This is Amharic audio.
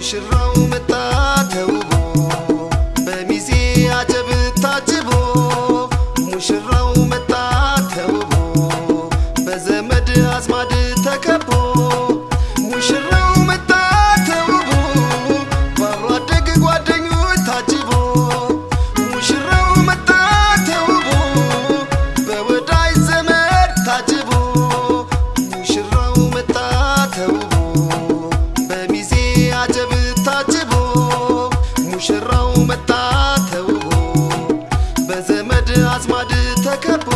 ሙሽራው መጣ ተውቦ በሚዜ አጀብ ታጅቦ ሙሽራው መጣ ተውቦ በዘመድ አዝማድ ተከቦ አዝማድ ተከቦ